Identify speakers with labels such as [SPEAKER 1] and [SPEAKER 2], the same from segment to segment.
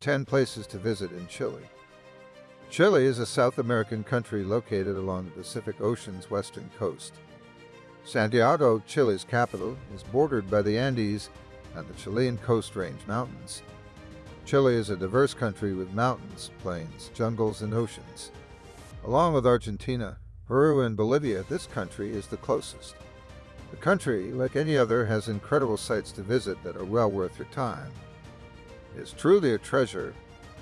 [SPEAKER 1] 10 places to visit in Chile. Chile is a South American country located along the Pacific Ocean's western coast. Santiago, Chile's capital, is bordered by the Andes and the Chilean Coast Range Mountains. Chile is a diverse country with mountains, plains, jungles, and oceans. Along with Argentina, Peru, and Bolivia, this country is the closest. The country, like any other, has incredible sights to visit that are well worth your time. Is truly a treasure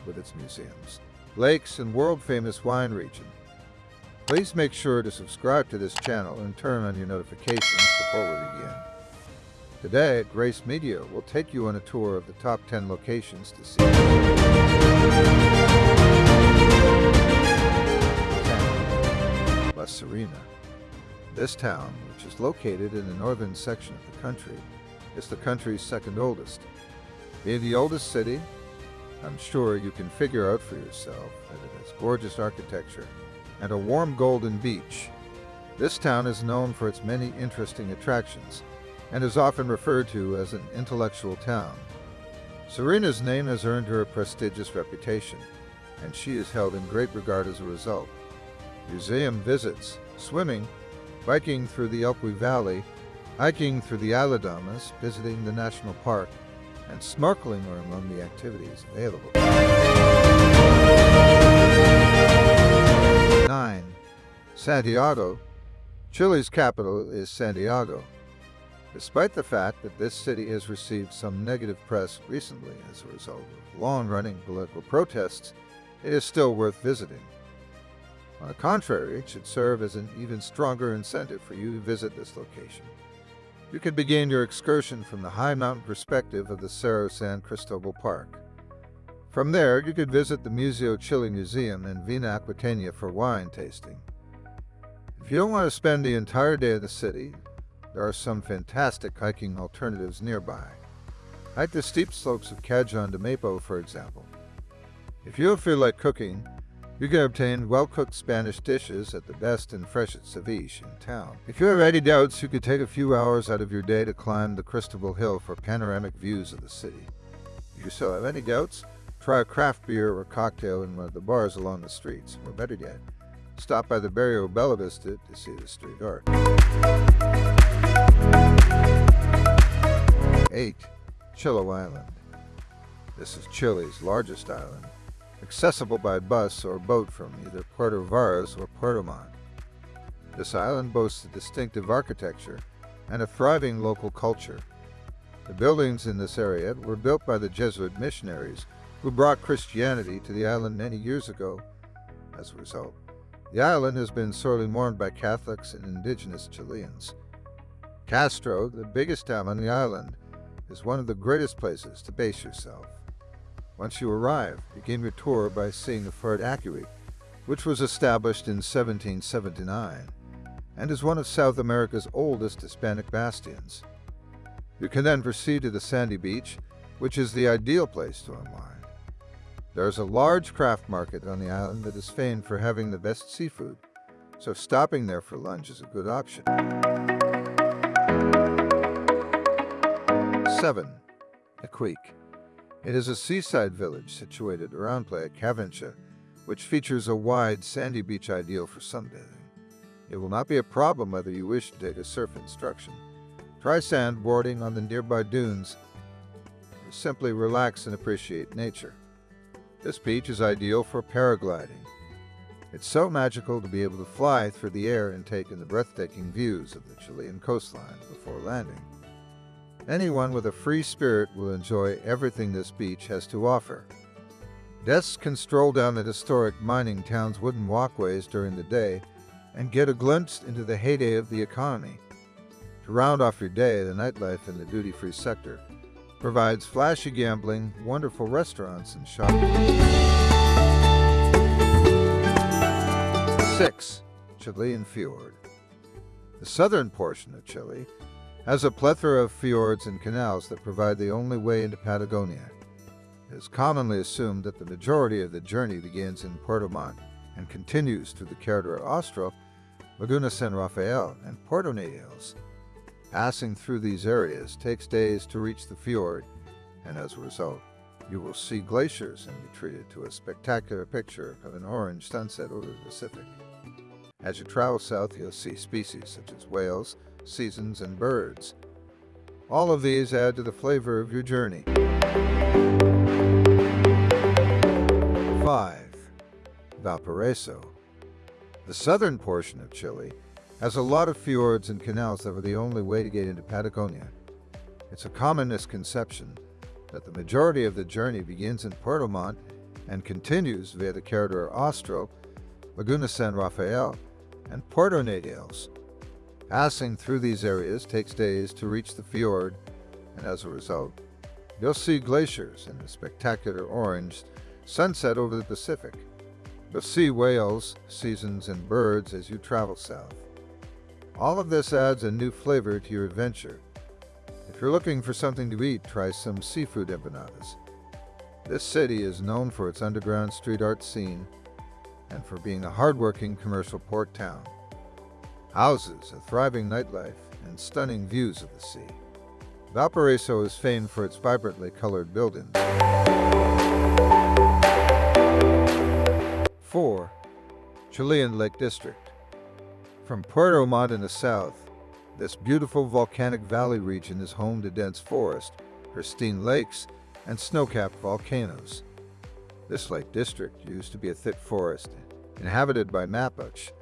[SPEAKER 1] with its museums, lakes, and world-famous wine region. Please make sure to subscribe to this channel and turn on your notifications before we begin. Today, at Grace Media we'll take you on a tour of the top 10 locations to see. 10. La Serena. This town, which is located in the northern section of the country, is the country's second oldest. Being the oldest city, I'm sure you can figure out for yourself that it has gorgeous architecture and a warm golden beach. This town is known for its many interesting attractions, and is often referred to as an intellectual town. Serena's name has earned her a prestigious reputation, and she is held in great regard as a result. Museum visits, swimming, biking through the Elqui Valley, hiking through the Aladamas, visiting the national park, and snorkeling are among the activities available. 9. Santiago. Chile's capital is Santiago. Despite the fact that this city has received some negative press recently as a result of long-running political protests, it is still worth visiting. On the contrary, it should serve as an even stronger incentive for you to visit this location. You can begin your excursion from the high mountain perspective of the Cerro San Cristobal Park. From there, you could visit the Museo Chile Museum in Vina Aquitania for wine tasting. If you don't want to spend the entire day in the city, there are some fantastic hiking alternatives nearby. Hike the steep slopes of Cajon de Maipo, for example. If you feel like cooking, you can obtain well-cooked Spanish dishes at the best and freshest ceviche in town. If you have any doubts, you could take a few hours out of your day to climb the Cristobal Hill for panoramic views of the city. If you still have any doubts, try a craft beer or cocktail in one of the bars along the streets, or better yet, stop by the Barrio Bellavista to see the street art. 8. Chiloé Island. This is Chile's largest island, accessible by bus or boat from either Puerto Varas or Puerto Montt. This island boasts a distinctive architecture and a thriving local culture. The buildings in this area were built by the Jesuit missionaries who brought Christianity to the island many years ago. As a result, the island has been sorely mourned by Catholics and indigenous Chileans. Castro, the biggest town on the island, is one of the greatest places to base yourself. Once you arrive, begin your tour by seeing the Fort Acuy, which was established in 1779 and is one of South America's oldest Hispanic bastions. You can then proceed to the sandy beach, which is the ideal place to unwind. There is a large craft market on the island that is famed for having the best seafood, so stopping there for lunch is a good option. 7. Iquique. It is a seaside village situated around Playa Cavancha, which features a wide, sandy beach ideal for sunbathing. It will not be a problem whether you wish to take a surf instruction. Try sandboarding on the nearby dunes, simply relax and appreciate nature. This beach is ideal for paragliding. It's so magical to be able to fly through the air and take in the breathtaking views of the Chilean coastline before landing. Anyone with a free spirit will enjoy everything this beach has to offer. Guests can stroll down the historic mining town's wooden walkways during the day and get a glimpse into the heyday of the economy. To round off your day, the nightlife in the duty-free sector provides flashy gambling, wonderful restaurants, and shopping. 6. Chilean Fjord The southern portion of Chile has a plethora of fjords and canals that provide the only way into Patagonia. It is commonly assumed that the majority of the journey begins in Puerto Montt and continues through the Carretera Austral, Laguna San Rafael, and Puerto Natales. Passing through these areas takes days to reach the fjord, and as a result, You will see glaciers and be treated to a spectacular picture of an orange sunset over the Pacific. As you travel south, you'll see species such as whales, seasons, and birds. All of these add to the flavor of your journey. 5. Valparaiso The southern portion of Chile has a lot of fjords and canals that are the only way to get into Patagonia. It's a common misconception that the majority of the journey begins in Puerto Montt and continues via the Corredor Austral, Laguna San Rafael, and Puerto Natales. Passing through these areas takes days to reach the fjord, and as a result, you'll see glaciers and the spectacular orange sunset over the Pacific. You'll see whales, seasons, and birds as you travel south. All of this adds a new flavor to your adventure. If you're looking for something to eat, try some seafood empanadas. This city is known for its underground street art scene and for being a hardworking commercial port town. Houses, a thriving nightlife, and stunning views of the sea. Valparaiso is famed for its vibrantly colored buildings. 4. Chilean Lake District from Puerto Montt in the south, this beautiful volcanic valley region is home to dense forest, pristine lakes, and snow-capped volcanoes. This lake district used to be a thick forest, inhabited by Mapuche,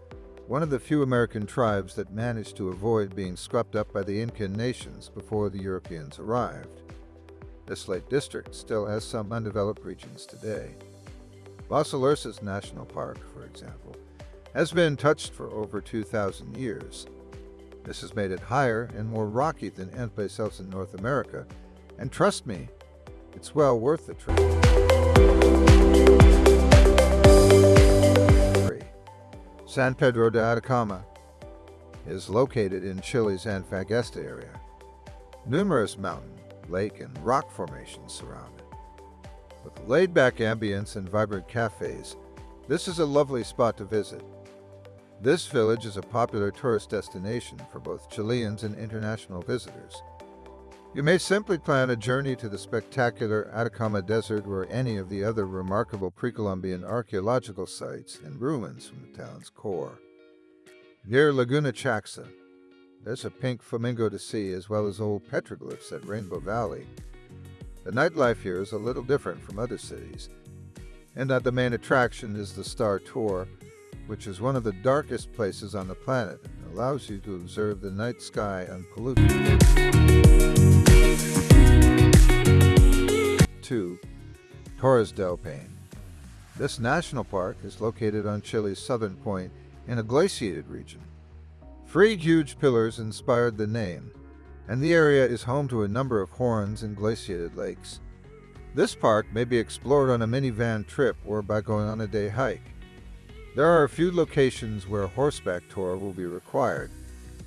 [SPEAKER 1] one of the few American tribes that managed to avoid being swept up by the Incan nations before the Europeans arrived. This lake district still has some undeveloped regions today. Alerces National Park, for example, has been touched for over 2,000 years. This has made it higher and more rocky than anyplace else in North America, and trust me, it's well worth the trip. San Pedro de Atacama is located in Chile's Antofagasta area. Numerous mountain, lake, and rock formations surround it. With laid-back ambience and vibrant cafes, this is a lovely spot to visit. This village is a popular tourist destination for both Chileans and international visitors. You may simply plan a journey to the spectacular Atacama Desert or any of the other remarkable pre-Columbian archaeological sites and ruins from the town's core. Near Laguna Chaxa, there's a pink flamingo to see as well as old petroglyphs at Rainbow Valley. The nightlife here is a little different from other cities, and that the main attraction is the Star Tour, which is one of the darkest places on the planet and allows you to observe the night sky unpolluted. 2. Torres del Paine This national park is located on Chile's southern point in a glaciated region. Three huge pillars inspired the name, and the area is home to a number of horns and glaciated lakes. This park may be explored on a minivan trip or by going on a day hike. There are a few locations where a horseback tour will be required,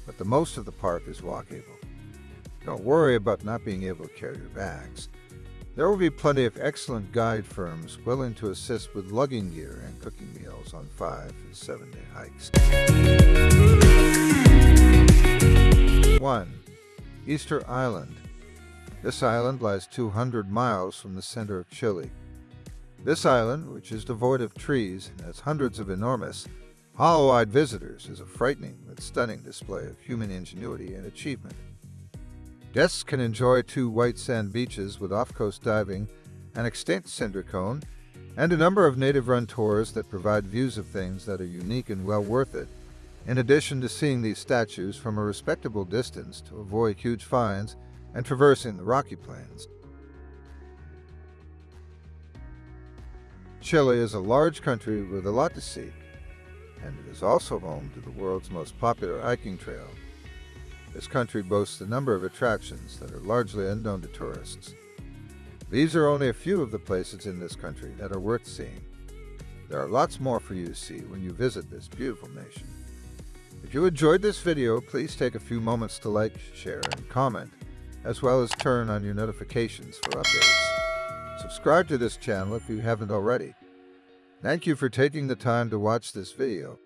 [SPEAKER 1] but the most of the park is walkable. Don't worry about not being able to carry your bags. There will be plenty of excellent guide firms willing to assist with lugging gear and cooking meals on five and seven day hikes. 1. Easter Island. This island lies 200 miles from the center of Chile. This island, which is devoid of trees and has hundreds of enormous, hollow-eyed visitors, is a frightening but stunning display of human ingenuity and achievement. Guests can enjoy two white sand beaches with off-coast diving, an extinct cinder cone, and a number of native-run tours that provide views of things that are unique and well worth it, in addition to seeing these statues from a respectable distance to avoid huge fines and traversing the rocky plains. Chile is a large country with a lot to see, and it is also home to the world's most popular hiking trail. This country boasts a number of attractions that are largely unknown to tourists. These are only a few of the places in this country that are worth seeing. There are lots more for you to see when you visit this beautiful nation. If you enjoyed this video, please take a few moments to like, share, and comment, as well as turn on your notifications for updates. Subscribe to this channel if you haven't already. Thank you for taking the time to watch this video.